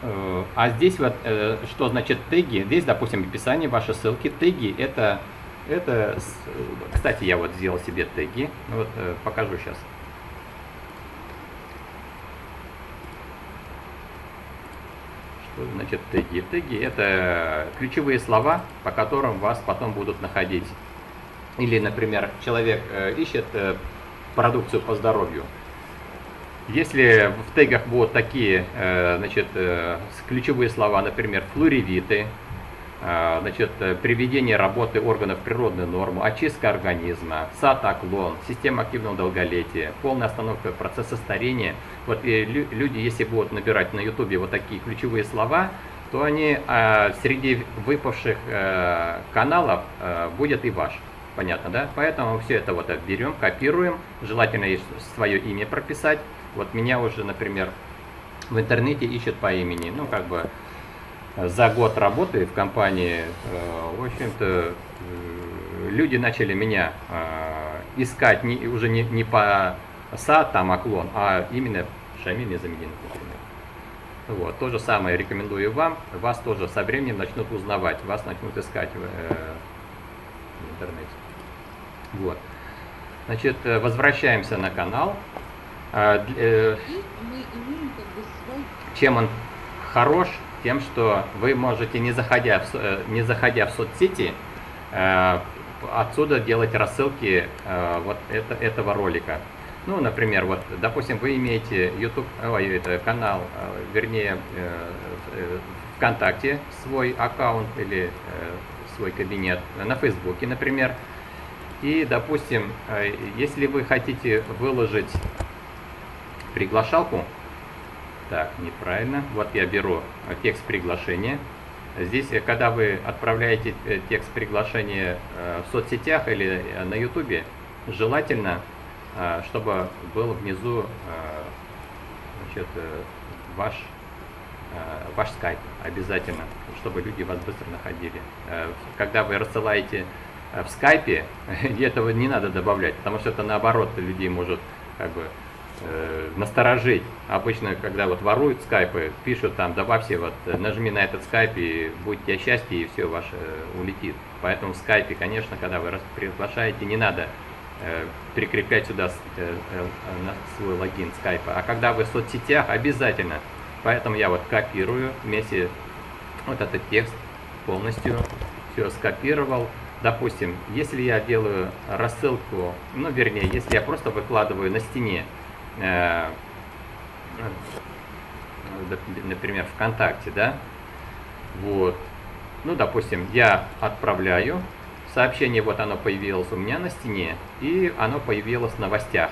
Speaker 1: э, а здесь вот э, что значит теги? Здесь, допустим, описание ваши ссылки. Теги это это, кстати, я вот сделал себе теги. Вот э, покажу сейчас. Что значит теги? Теги это ключевые слова, по которым вас потом будут находить. Или, например, человек ищет продукцию по здоровью. Если в тегах будут такие э, значит, ключевые слова, например, флоревиты, а, значит, э, приведение работы органов природной нормы, очистка организма, сатоклон, система активного долголетия, полная остановка процесса старения. Вот и люди, если будут набирать на ютубе вот такие ключевые слова, то они среди выпавших каналов будет и ваш. Понятно, да? Поэтому все это вот берем, копируем, желательно свое имя прописать. Вот меня уже, например, в интернете ищут по имени, ну как бы за год работы в компании, э, в общем-то, э, люди начали меня э, искать не, уже не, не по СА, там, оклон, а именно Шамиль например. Вот, то же самое рекомендую вам, вас тоже со временем начнут узнавать, вас начнут искать. Вот. Значит, возвращаемся на канал. Чем он хорош, тем, что вы можете, не заходя в, э, не заходя в соцсети, э, отсюда делать рассылки э, вот это, этого ролика. Ну, например, вот, допустим, вы имеете YouTube, ой, это канал, вернее, ВКонтакте свой аккаунт или свой кабинет, на Фейсбуке, например. И, допустим, если вы хотите выложить приглашалку, так, неправильно. Вот я беру э, текст приглашения. Здесь, э, когда вы отправляете э, текст приглашения в соцсетях или на ютубе, желательно, чтобы был внизу значит, ваш, ваш скайп обязательно, чтобы люди вас быстро находили. Когда вы рассылаете в скайпе, этого не надо добавлять, потому что это наоборот людей может как бы э, насторожить. Обычно, когда вот воруют скайпы, пишут там, добавьте вот, нажми на этот скайп и будет тебе счастье, и все ваше э, улетит. Поэтому в скайпе, конечно, когда вы приглашаете, не надо э, прикреплять сюда э, э, свой логин скайпа. А когда вы в соцсетях, обязательно. Поэтому я вот копирую вместе вот этот текст полностью, все скопировал. Допустим, если я делаю рассылку, ну вернее, если я просто выкладываю на стене Э, например, ВКонтакте, да, вот, ну, допустим, я отправляю сообщение, вот оно появилось у меня на стене, и оно появилось в новостях.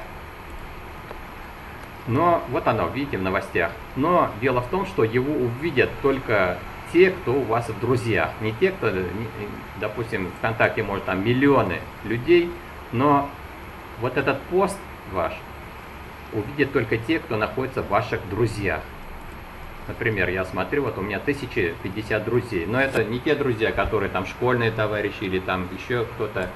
Speaker 1: Но вот оно, видите, в новостях. Но дело в том, что его увидят только те, кто у вас в друзьях. Не те, кто, допустим, ВКонтакте может там миллионы людей, но вот этот пост ваш увидят только те, кто находится в ваших друзьях. Например, я смотрю, вот у меня 1050 друзей, но это не те друзья, которые там школьные товарищи или там еще кто-то.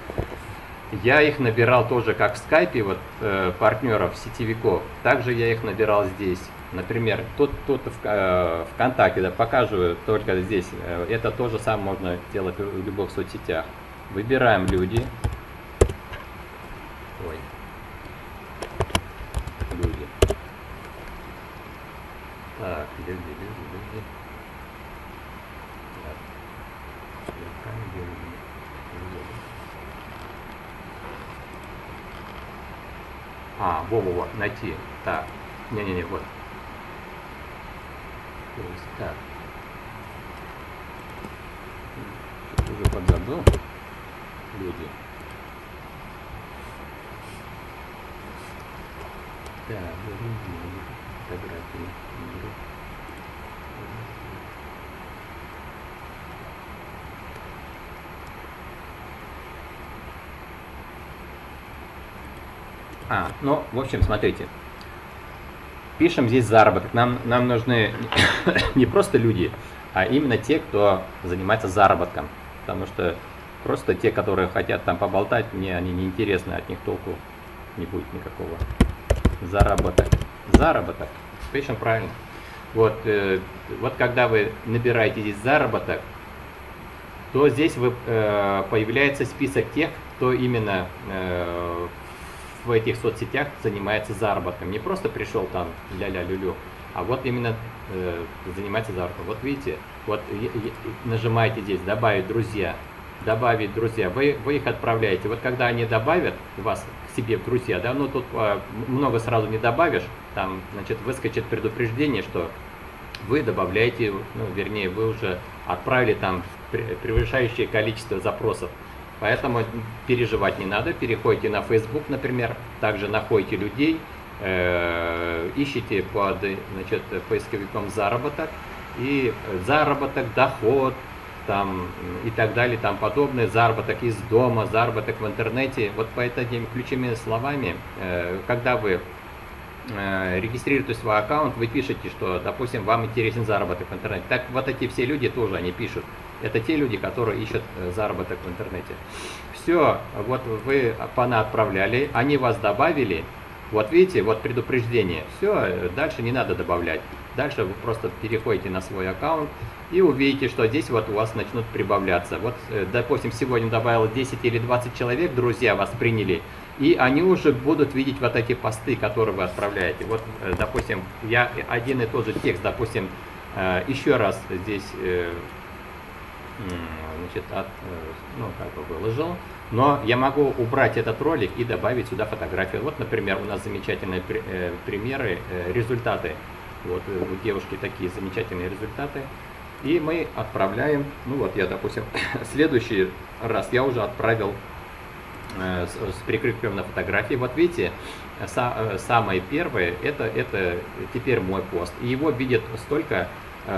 Speaker 1: Я их набирал тоже как в скайпе, вот э, партнеров, сетевиков. Также я их набирал здесь. Например, тут, тут в, э, ВКонтакте, да, покажу только здесь. Э, это тоже сам можно делать в любых соцсетях. Выбираем люди. Ой. Люди. Так, люди, люди, люди. Так. А, во-во-во, найти. Так. Не-не-не, вот. То есть так. Уже подзабыл. Люди. Так, фотографии. А, ну, в общем, смотрите пишем здесь заработок. Нам, нам нужны не просто люди, а именно те, кто занимается заработком. Потому что просто те, которые хотят там поболтать, мне они не интересны, от них толку не будет никакого. Заработок. Заработок. Пишем правильно. Вот, э, вот когда вы набираете здесь заработок, то здесь вы, э, появляется список тех, кто именно э, в этих соцсетях занимается заработком. Не просто пришел там ля-ля люлю, а вот именно э, занимается заработком. Вот видите, вот нажимаете здесь «Добавить друзья», «Добавить друзья», вы, вы их отправляете. Вот когда они добавят вас к себе в друзья, да, ну тут э, много сразу не добавишь, там, значит, выскочит предупреждение, что вы добавляете, ну, вернее, вы уже отправили там превышающее количество запросов. Поэтому переживать не надо. Переходите на Facebook, например, также находите людей, э, ищите под значит, поисковиком заработок и заработок, доход, там и так далее, там подобное, заработок из дома, заработок в интернете. Вот по этим ключевыми словами, э, когда вы э, регистрируете свой аккаунт, вы пишете, что, допустим, вам интересен заработок в интернете. Так вот эти все люди тоже, они пишут. Это те люди, которые ищут э, заработок в интернете. Все, вот вы пана отправляли, они вас добавили, вот видите, вот предупреждение. Все, э, дальше не надо добавлять. Дальше вы просто переходите на свой аккаунт и увидите, что здесь вот у вас начнут прибавляться. Вот, э, допустим, сегодня добавил 10 или 20 человек, друзья вас приняли, и они уже будут видеть вот эти посты, которые вы отправляете. Вот, допустим, я один и тот же текст, допустим, еще раз здесь значит, от, э, ну, как бы выложил. Но я могу убрать этот ролик и добавить сюда фотографию. Вот, например, у нас замечательные э, примеры, э, результаты. Вот у девушки такие замечательные результаты. И мы отправляем, ну вот я, допустим, следующий раз я уже отправил с, с прикрепленной фотографией. Вот видите, са, самое первое, это, это теперь мой пост. И его видят столько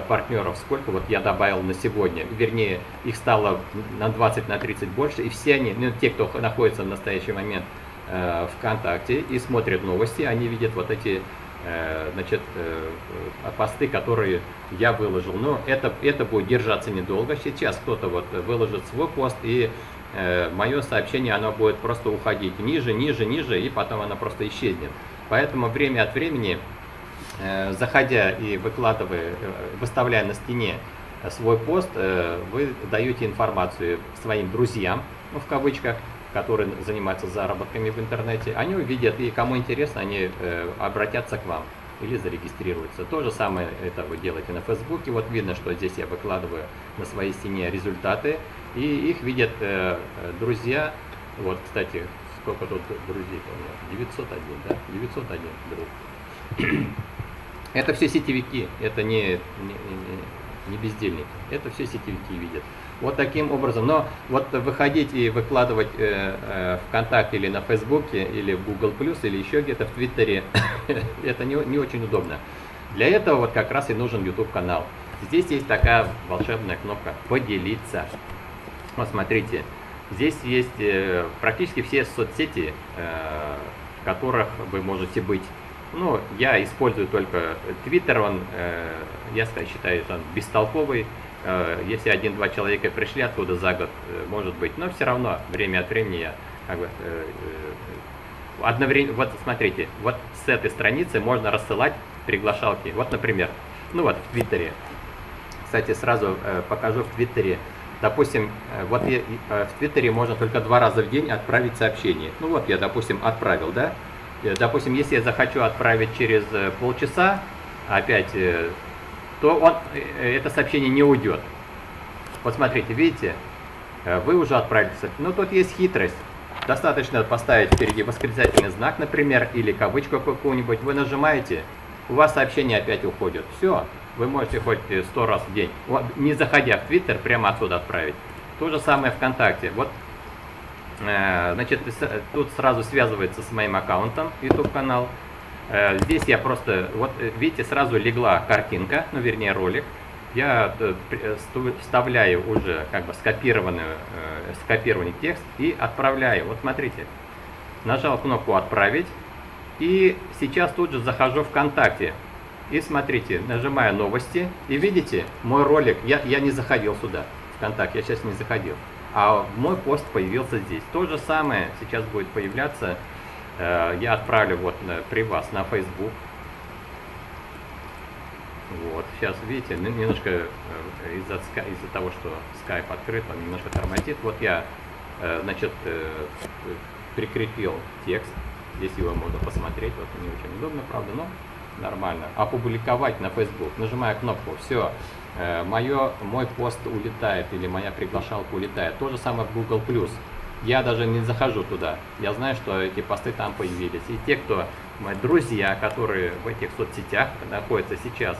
Speaker 1: партнеров, сколько вот я добавил на сегодня, вернее, их стало на 20, на 30 больше, и все они, ну, те, кто находится в настоящий момент э, ВКонтакте и смотрят новости, они видят вот эти э, значит, э, посты, которые я выложил. Но это, это будет держаться недолго. Сейчас кто-то вот выложит свой пост, и э, мое сообщение, оно будет просто уходить ниже, ниже, ниже, и потом оно просто исчезнет. Поэтому время от времени Э, заходя и выкладывая, э, выставляя на стене свой пост, э, вы даете информацию своим друзьям, ну, в кавычках, которые занимаются заработками в интернете. Они увидят, и кому интересно, они обратятся к вам или зарегистрируются. То же самое это вы делаете на Фейсбуке. Вот видно, что здесь я выкладываю на своей стене результаты, и их видят друзья. Вот, кстати, сколько тут друзей у меня? 901, да? 901 друг. Это все сетевики, это не, не, не, бездельники, это все сетевики видят. Вот таким образом. Но вот выходить и выкладывать э, э, ВКонтакте или на Фейсбуке, или в Google+, или еще где-то в Твиттере, это не, не очень удобно. Для этого вот как раз и нужен YouTube канал. Здесь есть такая волшебная кнопка «Поделиться». Вот смотрите, здесь есть э, практически все соцсети, э, в которых вы можете быть. Ну, я использую только Twitter, он, э, я считаю, он бестолковый. Э, если один-два человека пришли оттуда за год, э, может быть, но все равно время от времени я как бы, э, одновременно, вот смотрите, вот с этой страницы можно рассылать приглашалки. Вот, например, ну вот в Твиттере. Кстати, сразу покажу в Твиттере. Допустим, вот я, в Твиттере можно только два раза в день отправить сообщение. Ну вот я, допустим, отправил, да? Допустим, если я захочу отправить через полчаса, опять то он, э, это сообщение не уйдет. Вот смотрите, видите, э, вы уже отправили Ну, тут есть хитрость. Достаточно поставить впереди восклицательный знак, например, или кавычку какую-нибудь. Вы нажимаете, у вас сообщение опять уходит. Все, вы можете хоть сто раз в день, не заходя в Твиттер, прямо отсюда отправить. То же самое ВКонтакте. Вот, э, значит, тут сразу связывается с моим аккаунтом, YouTube канал. Э, здесь я просто, вот э, видите, сразу легла картинка, ну вернее ролик. Я э, вставляю уже как бы скопированную, скопированный текст и отправляю. Вот смотрите, нажал кнопку «Отправить». И сейчас тут же захожу ВКонтакте. И смотрите, нажимаю новости. И видите, мой ролик, я, я не заходил сюда, ВКонтакте, я сейчас не заходил. А мой пост появился здесь. То же самое сейчас будет появляться Э, я отправлю вот при вас на Facebook. Вот, сейчас видите, немножко э, из-за из того, что Skype открыт, он немножко тормозит. Вот я, э, значит, прикрепил текст. Здесь его можно посмотреть. Вот не очень удобно, правда, но нормально. Опубликовать на Facebook. Нажимаю кнопку. Все. Мое, мой пост улетает или моя приглашалка улетает. То же самое в Google+. Я даже не захожу туда. Я знаю, что эти посты там появились. И те, кто мои друзья, которые в этих соцсетях находятся сейчас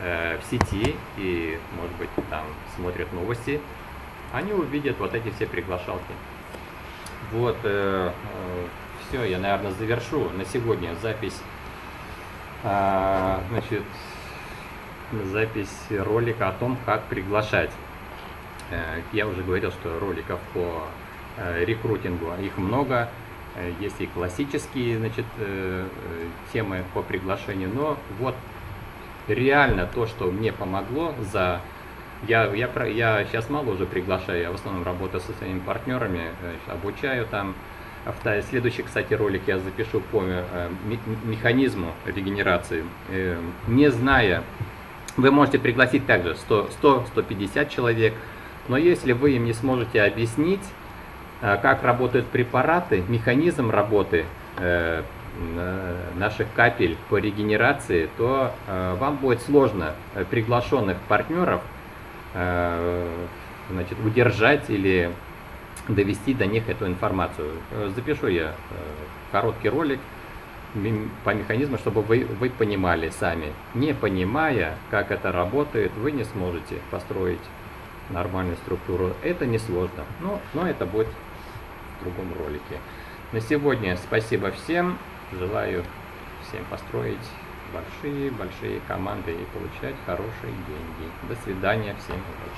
Speaker 1: э, в сети и, может быть, там смотрят новости, они увидят вот эти все приглашалки. Вот, э, э, все, я, наверное, завершу на сегодня запись, э, значит, запись ролика о том, как приглашать. Э, я уже говорил, что роликов по Э, рекрутингу. Их много. Э, есть и классические значит, темы по приглашению. Но вот реально то, что мне помогло за... Я, я, я сейчас мало уже приглашаю, я в основном работаю со своими партнерами, обучаю там. Следующий, кстати, ролик я запишу по механизму регенерации. Не зная, вы можете пригласить также 100-150 человек, но если вы им не сможете объяснить, а как работают препараты, механизм работы э, наших капель по регенерации, то э, вам будет сложно э, приглашенных партнеров значит, удержать или довести до них эту информацию. Запишу я короткий ролик по механизму, чтобы вы, вы понимали сами. Не понимая, как это работает, вы не сможете построить нормальную структуру. Это несложно, но, но это будет в другом ролике. На сегодня спасибо всем. Желаю всем построить большие-большие команды и получать хорошие деньги. До свидания, всем удачи.